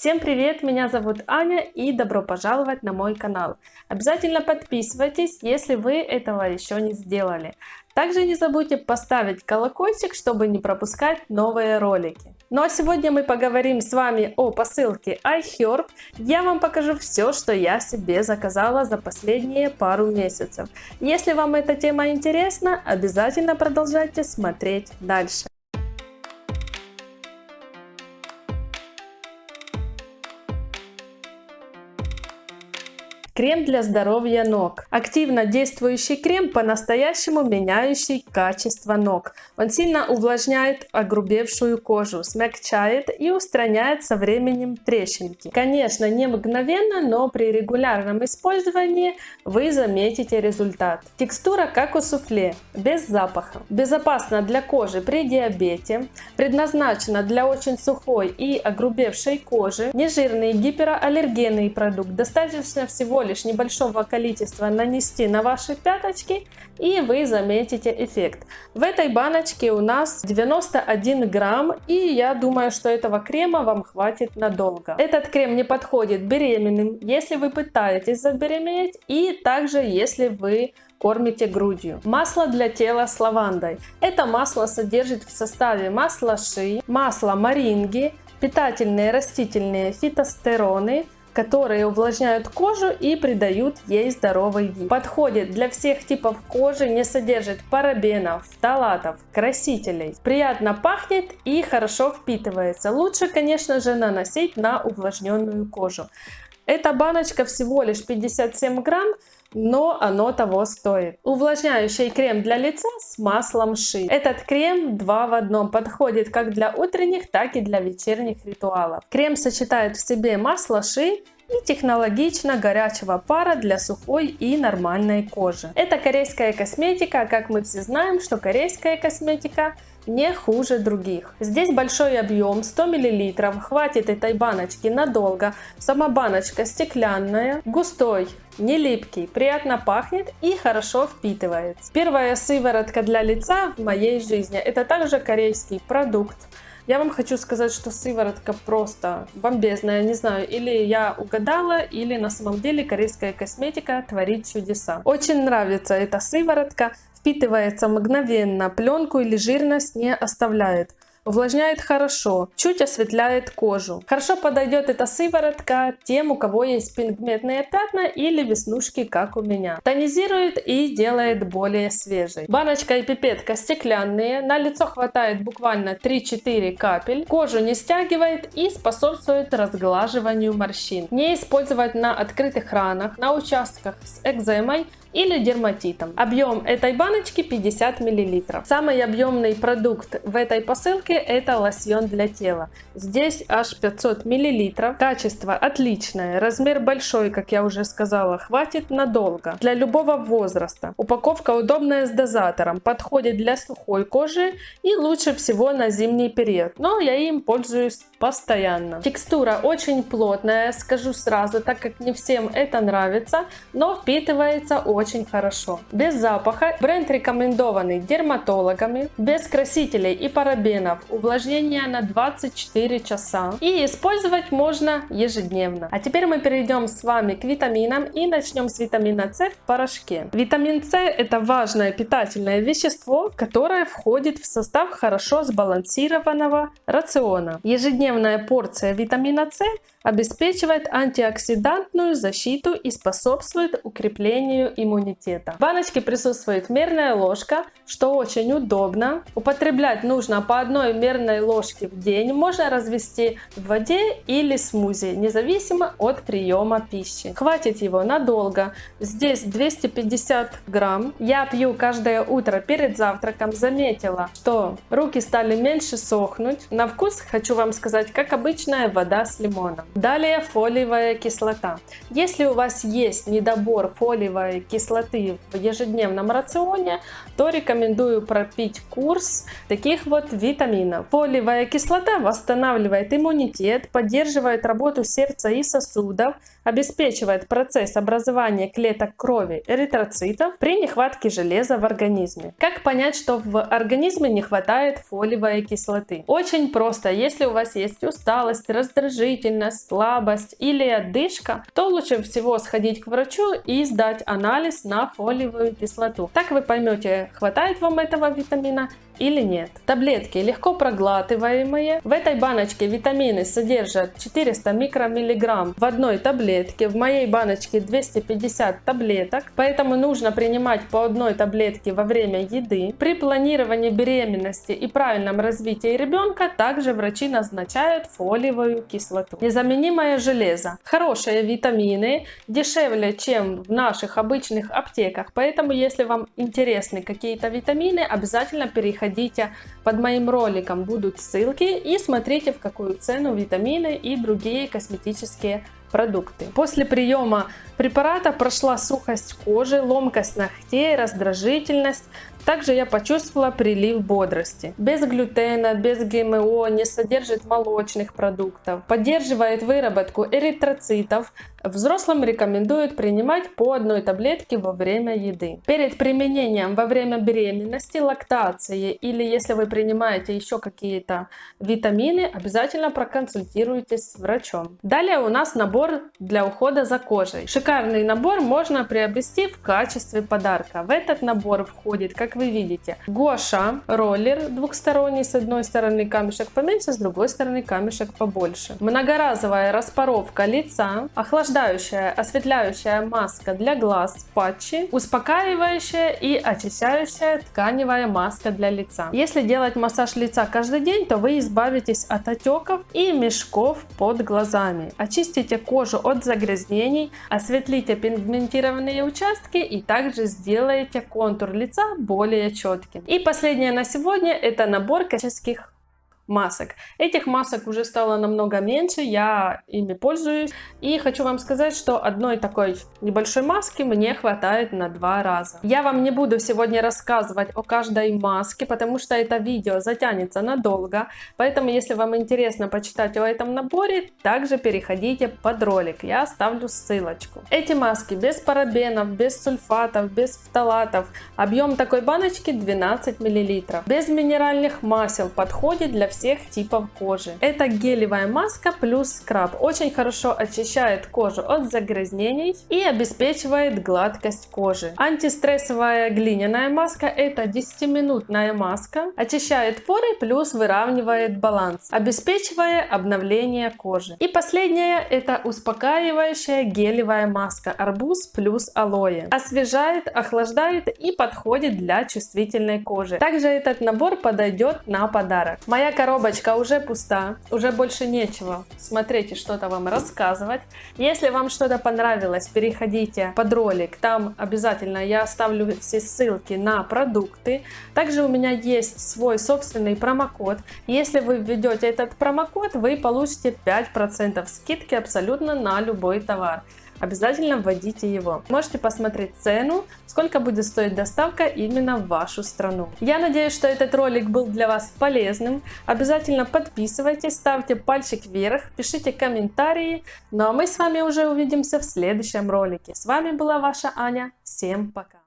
Всем привет, меня зовут Аня и добро пожаловать на мой канал. Обязательно подписывайтесь, если вы этого еще не сделали. Также не забудьте поставить колокольчик, чтобы не пропускать новые ролики. Ну а сегодня мы поговорим с вами о посылке iHerb. Я вам покажу все, что я себе заказала за последние пару месяцев. Если вам эта тема интересна, обязательно продолжайте смотреть дальше. Крем для здоровья ног. Активно действующий крем, по-настоящему меняющий качество ног. Он сильно увлажняет огрубевшую кожу, смягчает и устраняет со временем трещинки. Конечно, не мгновенно, но при регулярном использовании вы заметите результат. Текстура как у суфле, без запаха. Безопасна для кожи при диабете. Предназначена для очень сухой и огрубевшей кожи. Нежирный гипераллергенный продукт. Достаточно всего лишь небольшого количества нанести на ваши пяточки и вы заметите эффект. В этой баночке у нас 91 грамм и я думаю, что этого крема вам хватит надолго. Этот крем не подходит беременным, если вы пытаетесь забеременеть и также если вы кормите грудью. Масло для тела с лавандой. Это масло содержит в составе масла ши, масло маринги, питательные растительные фитостероны, которые увлажняют кожу и придают ей здоровый вид. Подходит для всех типов кожи, не содержит парабенов, фталатов, красителей. Приятно пахнет и хорошо впитывается. Лучше, конечно же, наносить на увлажненную кожу. Эта баночка всего лишь 57 грамм, но оно того стоит. Увлажняющий крем для лица с маслом ши. Этот крем два в одном подходит как для утренних, так и для вечерних ритуалов. Крем сочетает в себе масло ши и технологично горячего пара для сухой и нормальной кожи. Это корейская косметика, как мы все знаем, что корейская косметика не хуже других. Здесь большой объем, 100 мл, хватит этой баночки надолго. Сама баночка стеклянная, густой, не липкий, приятно пахнет и хорошо впитывается. Первая сыворотка для лица в моей жизни. Это также корейский продукт. Я вам хочу сказать, что сыворотка просто бомбезная. Не знаю, или я угадала, или на самом деле корейская косметика творит чудеса. Очень нравится эта сыворотка. Впитывается мгновенно, пленку или жирность не оставляет. Увлажняет хорошо, чуть осветляет кожу. Хорошо подойдет эта сыворотка тем, у кого есть пигментные пятна или веснушки, как у меня. Тонизирует и делает более свежей. Баночка и пипетка стеклянные, на лицо хватает буквально 3-4 капель. Кожу не стягивает и способствует разглаживанию морщин. Не использовать на открытых ранах, на участках с экземой или дерматитом. Объем этой баночки 50 мл. Самый объемный продукт в этой посылке это лосьон для тела. Здесь аж 500 мл. Качество отличное, размер большой, как я уже сказала, хватит надолго. Для любого возраста. Упаковка удобная с дозатором, подходит для сухой кожи и лучше всего на зимний период. Но я им пользуюсь постоянно. Текстура очень плотная, скажу сразу, так как не всем это нравится, но впитывается очень очень хорошо. Без запаха, бренд рекомендованный дерматологами, без красителей и парабенов, увлажнение на 24 часа и использовать можно ежедневно. А теперь мы перейдем с вами к витаминам и начнем с витамина С в порошке. Витамин С это важное питательное вещество, которое входит в состав хорошо сбалансированного рациона. Ежедневная порция витамина С обеспечивает антиоксидантную защиту и способствует укреплению иммунитета. В баночке присутствует мерная ложка, что очень удобно. Употреблять нужно по одной мерной ложке в день. Можно развести в воде или смузи, независимо от приема пищи. Хватит его надолго. Здесь 250 грамм. Я пью каждое утро перед завтраком. Заметила, что руки стали меньше сохнуть. На вкус хочу вам сказать, как обычная вода с лимоном. Далее фолиевая кислота. Если у вас есть недобор фолиевой кислоты в ежедневном рационе, то рекомендую пропить курс таких вот витаминов. Фолиевая кислота восстанавливает иммунитет, поддерживает работу сердца и сосудов, обеспечивает процесс образования клеток крови эритроцитов при нехватке железа в организме. Как понять, что в организме не хватает фолиевой кислоты? Очень просто. Если у вас есть усталость, раздражительность, слабость или одышка, то лучше всего сходить к врачу и сдать анализ на фолиевую кислоту. Так вы поймете, хватает вам этого витамина или нет. Таблетки легко проглатываемые. В этой баночке витамины содержат 400 микромиллиграмм в одной таблетке. В моей баночке 250 таблеток, поэтому нужно принимать по одной таблетке во время еды. При планировании беременности и правильном развитии ребенка также врачи назначают фолиевую кислоту. Незаменимое железо. Хорошие витамины, дешевле, чем в наших обычных аптеках, поэтому если вам интересны какие-то витамины, обязательно переходите переходите под моим роликом, будут ссылки и смотрите в какую цену витамины и другие косметические продукты. После приема препарата прошла сухость кожи, ломкость ногтей, раздражительность. Также я почувствовала прилив бодрости. Без глютена, без ГМО, не содержит молочных продуктов. Поддерживает выработку эритроцитов. Взрослым рекомендуют принимать по одной таблетке во время еды. Перед применением во время беременности, лактации или если вы принимаете еще какие-то витамины, обязательно проконсультируйтесь с врачом. Далее у нас набор для ухода за кожей. Шикарный набор можно приобрести в качестве подарка. В этот набор входит, как вы видите, гуаша, роллер двухсторонний, с одной стороны камешек поменьше, с другой стороны камешек побольше. Многоразовая распоровка лица, охлаждающая, осветляющая маска для глаз, патчи, успокаивающая и очищающая тканевая маска для лица. Если делать массаж лица каждый день, то вы избавитесь от отеков и мешков под глазами. Очистите кожу от загрязнений, осветлите пигментированные участки и также сделаете контур лица более четким. И последнее на сегодня это набор косметических масок. Этих масок уже стало намного меньше, я ими пользуюсь. И хочу вам сказать, что одной такой небольшой маски мне хватает на два раза. Я вам не буду сегодня рассказывать о каждой маске, потому что это видео затянется надолго. Поэтому, если вам интересно почитать о этом наборе, также переходите под ролик, я оставлю ссылочку. Эти маски без парабенов, без сульфатов, без фталатов. Объем такой баночки 12 мл. Без минеральных масел подходит для всех всех типов кожи. Это гелевая маска плюс скраб. Очень хорошо очищает кожу от загрязнений и обеспечивает гладкость кожи. Антистрессовая глиняная маска это 10-минутная маска. Очищает поры плюс выравнивает баланс, обеспечивая обновление кожи. И последняя это успокаивающая гелевая маска арбуз плюс алоэ. Освежает, охлаждает и подходит для чувствительной кожи. Также этот набор подойдет на подарок. Моя коробочка уже пуста, уже больше нечего смотреть и что-то вам рассказывать. Если вам что-то понравилось, переходите под ролик, там обязательно я оставлю все ссылки на продукты. Также у меня есть свой собственный промокод. Если вы введете этот промокод, вы получите 5% скидки абсолютно на любой товар обязательно вводите его. Можете посмотреть цену, сколько будет стоить доставка именно в вашу страну. Я надеюсь, что этот ролик был для вас полезным. Обязательно подписывайтесь, ставьте пальчик вверх, пишите комментарии. Ну а мы с вами уже увидимся в следующем ролике. С вами была ваша Аня. Всем пока!